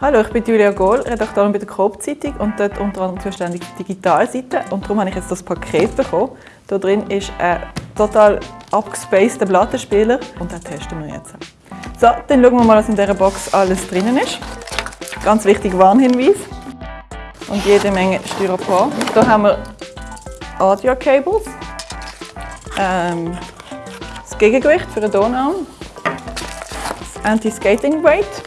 Hallo, ich bin Julia Gohl, Redakteurin bei der Coop-Zeitung und dort unter anderem zuständig für die Digitalseite. Und darum habe ich jetzt das Paket bekommen. Da drin ist ein total abgespaceter Plattenspieler und den testen wir jetzt. So, dann schauen wir mal, was in dieser Box alles drinnen ist. Ganz wichtig Warnhinweis. Und jede Menge Styropor. Hier haben wir Audio-Cables, ähm, das Gegengewicht für den Tonarm, das Anti-Skating-Weight,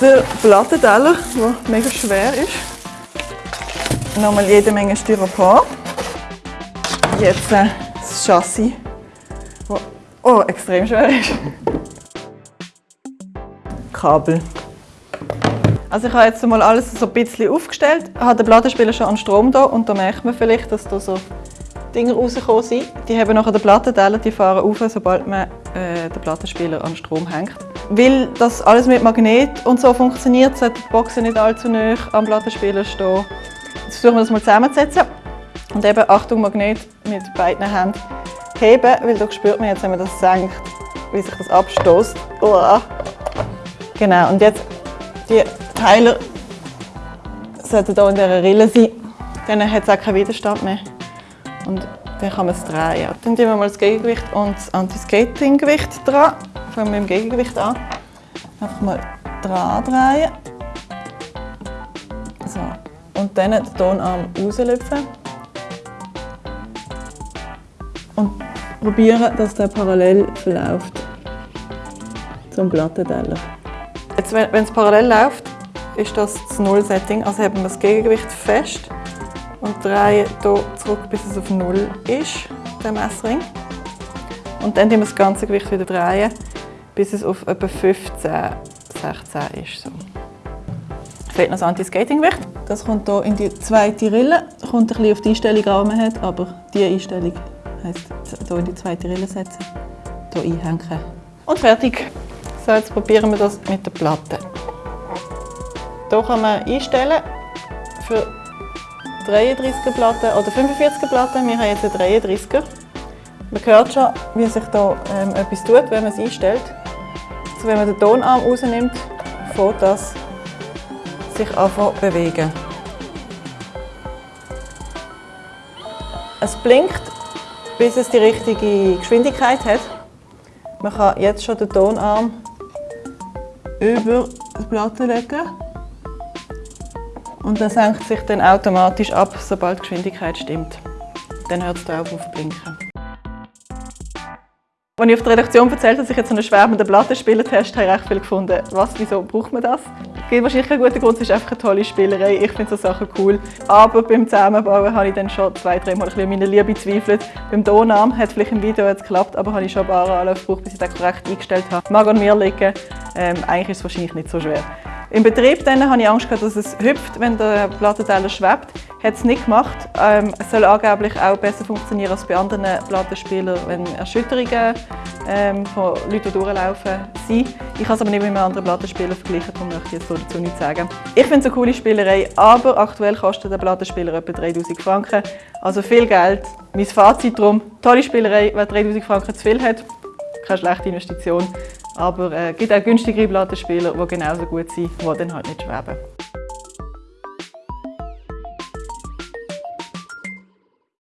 der Plattenteller, der mega schwer ist. Nochmal jede Menge Styropor. Jetzt äh, das Chassis, das oh, extrem schwer ist. Kabel. Also ich habe jetzt mal alles so ein bisschen aufgestellt, Ich habe den Plattenspieler schon an Strom da und da merkt man vielleicht, dass da so Dinge rausgekommen sind. Die haben nachher den Plattenteller, die fahren auf, sobald man äh, den Plattenspieler an Strom hängt. Weil das alles mit Magnet und so funktioniert, sollte die Box nicht allzu nah am Plattenspieler stehen. Jetzt versuchen wir das mal zusammenzusetzen. Und eben, Achtung, Magnet mit beiden Händen heben, weil da spürt man jetzt, wenn man das senkt, wie sich das abstoßt. Genau, und jetzt die Teile sollten hier in dieser Rille sein. Dann hat es auch keinen Widerstand mehr. Und dann kann man es drehen. Dann tun wir mal das Gegengewicht und das Anti-Skating-Gewicht dran. Fangen wir mit dem Gegengewicht an. Einfach mal dran drehen. So. Und dann den Tonarm rauslüpfen. Und probieren, dass der parallel verläuft zum Plattenteller. Jetzt, wenn es parallel läuft, ist das das Null-Setting. Also haben wir das Gegengewicht fest und drehen hier zurück, bis es auf Null ist, der Messring. Und dann drehen wir das ganze Gewicht wieder drehen, bis es auf etwa 15, 16 ist. So. Fehlt noch das Anti-Skating-Gewicht. Das kommt hier in die zweite Rille. Das kommt ein bisschen auf die Einstellung an, die man hat, aber diese Einstellung heisst hier in die zweite Rille setzen, hier einhängen. Und fertig. So, jetzt probieren wir das mit der Platte. Hier kann man einstellen für 33er Platte oder 45er Platte. Wir haben jetzt eine 33er. Man hört schon, wie sich da ähm, etwas tut, wenn man es einstellt. Also wenn man den Tonarm rausnimmt, fängt das sich anfangen zu bewegen. Es blinkt, bis es die richtige Geschwindigkeit hat. Man kann jetzt schon den Tonarm über die Platte legen. Und er senkt sich dann automatisch ab, sobald die Geschwindigkeit stimmt. Dann hört es da auf zu blinken. Als ich auf der Redaktion erzählt dass ich jetzt einen schwärmenden Plattenspieler-Test habe, habe ich viel gefunden, was, wieso braucht man das? Es gibt wahrscheinlich keinen guten Grund, es ist einfach eine tolle Spielerei. Ich finde so Sachen cool. Aber beim Zusammenbauen habe ich dann schon zwei, drei Mal an meine Liebe gezweifelt. Beim Tonarm hat es vielleicht im Video jetzt geklappt, aber habe ich schon ein paar Anläufe gebraucht, bis ich das korrekt eingestellt habe. Mag an mir liegen. Ähm, eigentlich ist es wahrscheinlich nicht so schwer. Im Betrieb hatte ich Angst, dass es hüpft, wenn der Plattenteller schwebt. Hat es nicht gemacht. Ähm, es soll angeblich auch besser funktionieren als bei anderen Plattenspielern, wenn Erschütterungen ähm, von Leuten, durchlaufen, sind. Ich kann es aber nicht mit einem anderen Plattenspieler vergleichen, darum möchte ich jetzt dazu nichts sagen. Ich finde es eine coole Spielerei, aber aktuell kostet der Plattenspieler etwa 3000 Franken. Also viel Geld. Mein Fazit darum, tolle Spielerei, wer 3000 Franken zu viel hat, keine schlechte Investition. Aber es äh, gibt auch günstigere Plattenspieler, die genauso gut sind, die dann halt nicht schweben.